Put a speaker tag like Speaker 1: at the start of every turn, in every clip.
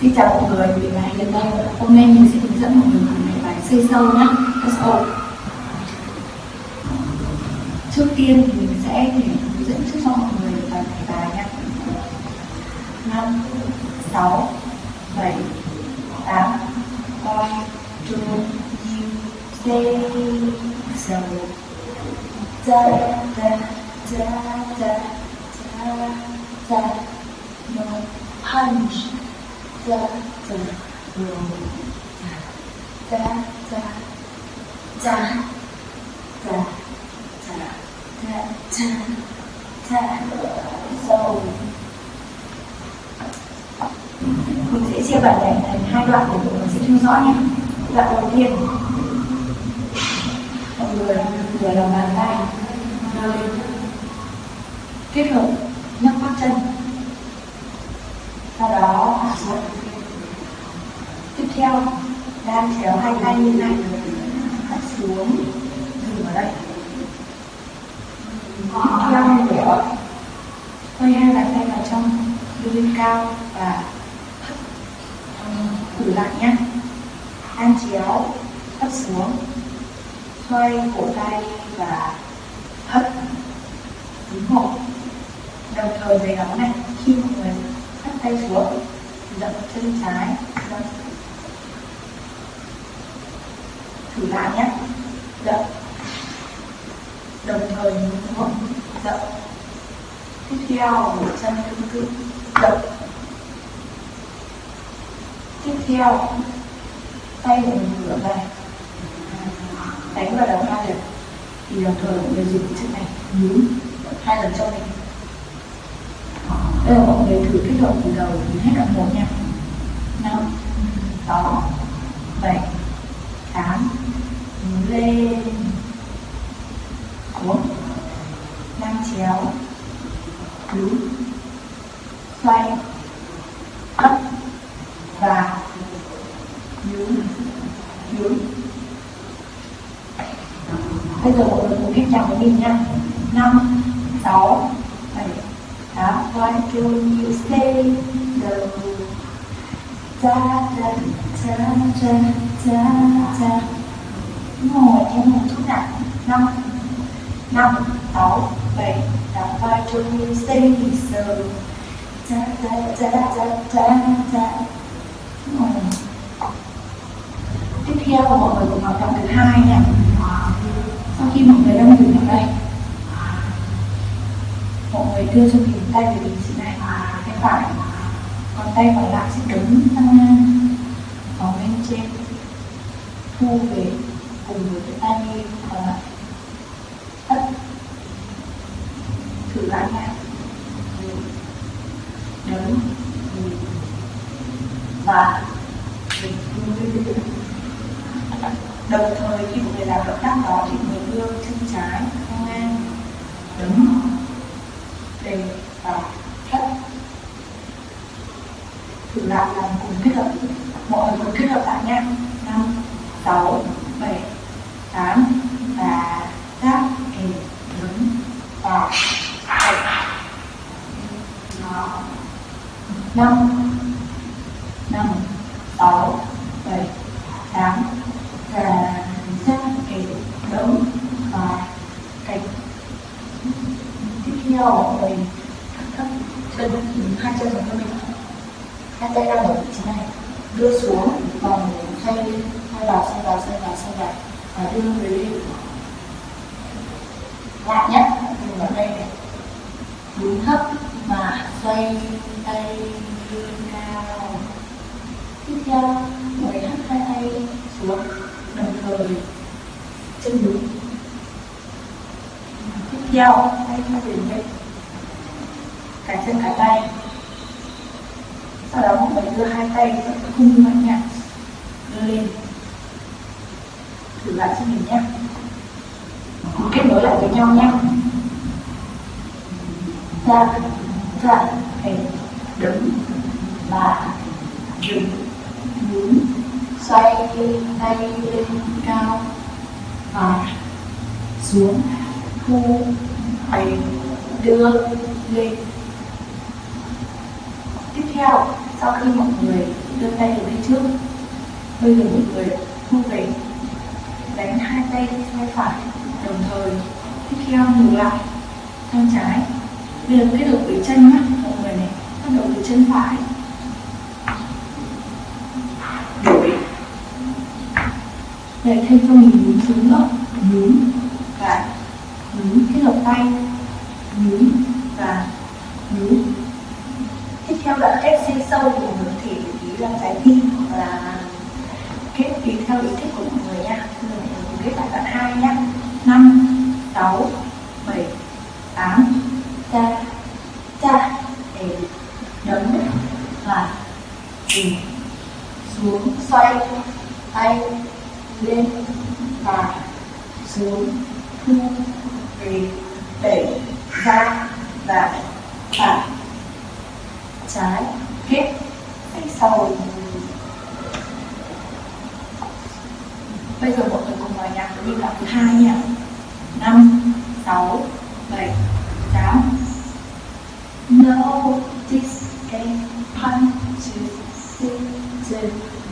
Speaker 1: Xin chào mọi người, mình là Hiền đây Hôm nay mình sẽ hướng dẫn mọi người làm bài bài xây sâu nhé SO Trước tiên thì mình sẽ hướng dẫn trước cho mọi người bài bài nhé 5, 6, 7, 8 One, two, you, say, so Da, da, da, da, da, da No punch da da roll da da da da da da da da so mình sẽ chia bài này thành hai đoạn để mọi người sẽ theo dõi nhé. Đoạn đầu tiên. Mọi người vừa làm bàn tay. Rồi. Kết hợp nhấc các chân. Sau đó, hạ xuống tiếp theo đang chéo hai tay như này. Hạ xuống. Dừng ở đây. Tiếp nữa, để quay hai bàn tay vào trong đưa lên cao và thử lại nhé. Đang chéo hất xuống. Xoay cổ tay và hất đứng hộ đồng thời giấy đó này khi mọi người hất tay xuống dậm chân trái dậm thử lại nhé. Dậm đồng thời nhún xuống dậm dạ. tiếp theo, một chân tương tự. Dậm tiếp theo, tay mình ngửa về đánh vào đầu hai lần thì đồng thời mọi người dùng chân này. Nhún. Hai lần cho mình. Bây giờ mọi người thử kết hợp từ đầu đến hết đoạn một nha. Năm. Sáu bảy lên xuống năm chéo. Đúng. Xoay. Hất và. Nhún. Nhún. Bây giờ mọi người cùng kết chào với mình nha. Năm, sáu, bảy, tám. One two you stay the da da da da da da ngồi theo một chút nào năm năm, sáu, bảy, tám vai trung như stay thì sờ. Cha cha cha cha cha ngồi. Tiếp theo mọi người cùng hoạt động thứ hai nha. Sau khi mọi người đang dừng ở đây, mọi người đưa cho mình tay về vị trí này. Tay phải, còn tay còn lại sẽ đứng sang ngang ở bên trên, thu về từ với cái tay còn lại ất thử lại nha đứng và đồng thời khi một người làm động tác đó thì người đưa chân trái ngang đứng để và thất thử lại làm cùng kết hợp. 6 7 8 và rất cái đống và cái tiếp theo mình thấp chân hai chân của mình hai tay đang ở vị trí này. Đưa xuống, vòng xoay lên xoay vào xoay vào xoay vào xoay vào, và đưa về lại nhé mình vào đây này. Đứng thấp và xoay tay theo mọi người hất hai tay xuống. Đồng thời, chân đúng tiếp theo tay theo về lên cả chân cả tay. Sau đó, mọi người đưa hai tay vào khung mạnh nhẹ đưa lên. Thử lại cho mình nhé. Kết nối lại với nhau nhé. Ra ra hình đứng và dừng xoay tay lên cao. Và xuống thu về đưa lên. Tiếp theo sau khi mọi người đưa tay về phía trước bây giờ mọi người thu về đánh hai tay tay phải đồng thời. Tiếp theo ngược lại tay trái. Bây giờ kết hợp với chân nhé, mọi người này bắt đầu từ chân phải. Để thêm cho mình nhún xuống nữa nhún và nhún kết hợp tay, nhún và nhún. Tiếp theo là ép xây sâu của người thể thể ý là trái tim hoặc là kết tùy theo ý thích của mọi người nha. Mọi người mình cùng kết lại đoạn hai nha. Năm, sáu, bảy, tám, cha cha, để đấm và tìm xuống, xoay, tay lên và xuống thu về đẩy ra và phải trái kết tay sau. Bây giờ mọi người cùng vào nhạc với nhịp đoạn thứ hai nha. Năm, sáu, bảy, tám. Notice a punch to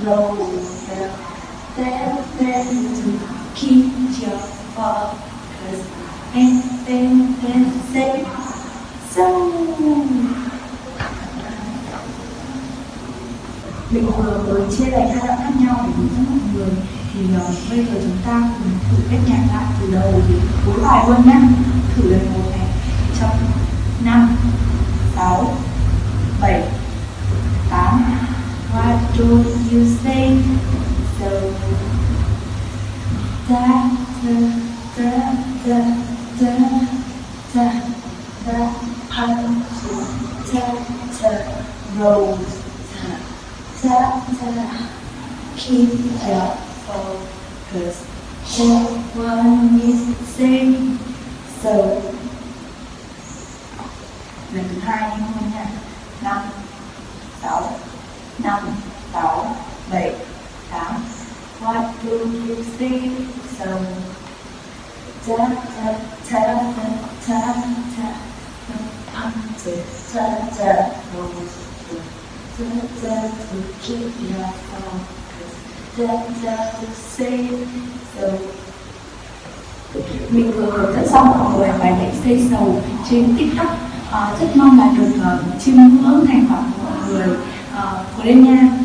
Speaker 1: roll rolls them to keep your focus and then then say so mình vừa mới chia thành hai đoạn khác nhau để hướng dẫn mọi người thì uh, bây giờ chúng ta cùng thử cách nhạc lại từ đầu đến cuối bài luôn nhé thử lần một này trong năm sáu bảy tám What do you say? Keep your focus. That one is same. So lần thứ hai đi nha năm sáu năm sáu bảy tám What do you see? So ta ta ta ta ta ta punch ta ta rose ta ta to keep your focus ta ta to so mình vừa hướng dẫn xong mọi người bài nhảy xây sầu trên tiktok. Uh, rất mong là được uh, chiêm ngưỡng thành quả của mọi người. Uh, của đêm nha.